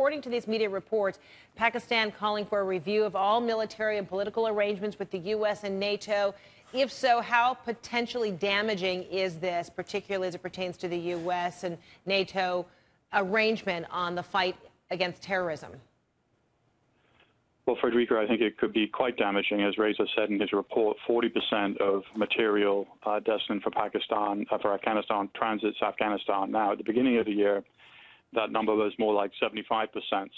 according to these media reports, Pakistan calling for a review of all military and political arrangements with the U.S. and NATO. If so, how potentially damaging is this, particularly as it pertains to the U.S. and NATO arrangement on the fight against terrorism? Well, Fredricka, I think it could be quite damaging. As Reza said in his report, 40% of material uh, destined for Pakistan, uh, for Afghanistan, transits Afghanistan. Now, at the beginning of the year, that number was more like 75%.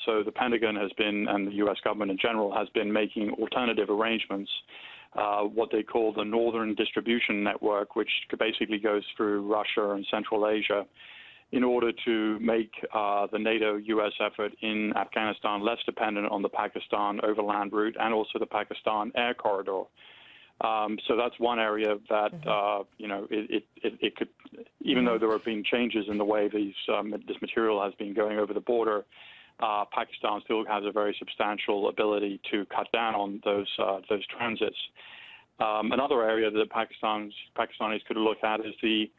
So the Pentagon has been, and the U.S. government in general, has been making alternative arrangements, uh, what they call the Northern Distribution Network, which basically goes through Russia and Central Asia in order to make uh, the NATO U.S. effort in Afghanistan less dependent on the Pakistan overland route and also the Pakistan air corridor. Um, so that's one area that mm-hmm. uh, you know it, it, it, could, even though there have been changes in the way these um, this material has been going over the border, uh, Pakistan still has a very substantial ability to cut down on those uh, those transits. Um, another area that Pakistan's Pakistanis could look at is the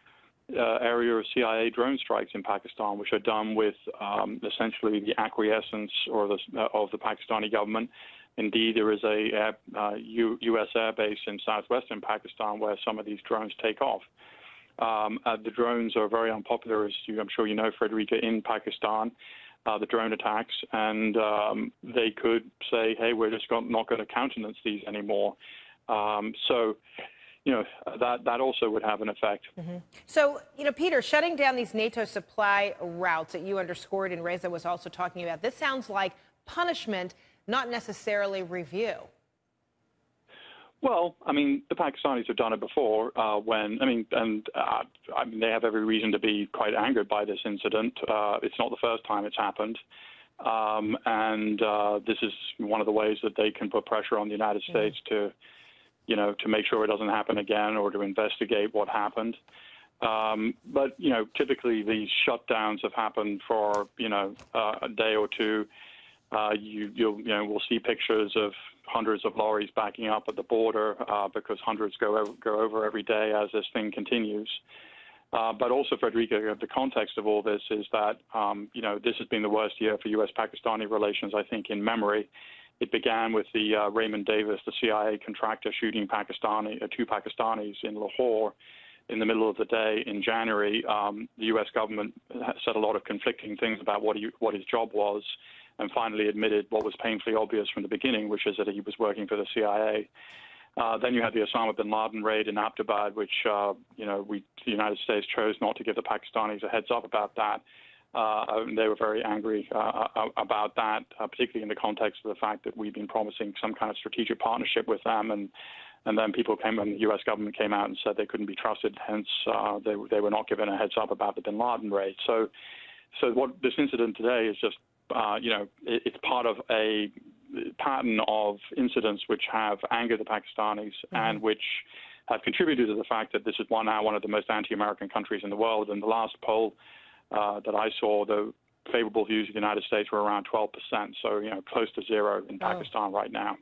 uh, area of CIA drone strikes in Pakistan, which are done with um, essentially the acquiescence or the, uh, of the Pakistani government. Indeed, there is a air, uh, U, U.S. airbase in southwestern Pakistan where some of these drones take off. Um, uh, the drones are very unpopular, as you, I'm sure you know, Fredricka, in Pakistan. Uh, the drone attacks, and um, they could say, "Hey, we're just not going to countenance these anymore." Um, so, you know, that, that also would have an effect. Mm-hmm. So, you know, Peter, shutting down these NATO supply routes that you underscored and Reza was also talking about, this sounds like punishment, not necessarily review. Well, I mean, the Pakistanis have done it before uh, when, I mean, and uh, I mean, they have every reason to be quite angered by this incident. Uh, it's not the first time it's happened. Um, and uh, this is one of the ways that they can put pressure on the United mm-hmm. States to you know, to make sure it doesn't happen again or to investigate what happened. Um, but you know, typically these shutdowns have happened for you know uh, a day or two. Uh, you you'll, you know we'll see pictures of hundreds of lorries backing up at the border uh, because hundreds go over, go over every day as this thing continues. Uh, but also, Fredricka, the context of all this is that um, you know this has been the worst year for U.S.-Pakistani relations, I think, in memory. It began with the uh, Raymond Davis, the CIA contractor, shooting Pakistani, uh, two Pakistanis in Lahore in the middle of the day in January. Um, the U.S. government said a lot of conflicting things about what, he, what his job was, and finally admitted what was painfully obvious from the beginning, which is that he was working for the CIA. Uh, then you had the Osama bin Laden raid in Abbottabad, which uh, you know we, the United States chose not to give the Pakistanis a heads up about that. Uh, they were very angry uh, uh, about that, uh, particularly in the context of the fact that we've been promising some kind of strategic partnership with them, and and then people came and the U.S. government came out and said they couldn't be trusted. Hence, uh, they they were not given a heads up about the Bin Laden raid. So, so what this incident today is just, uh, you know, it, it's part of a pattern of incidents which have angered the Pakistanis mm-hmm. and which have contributed to the fact that this is one now one of the most anti-American countries in the world. And the last poll uh, that I saw, the favorable views of the United States were around 12%, so you know close to zero in oh. Pakistan right now.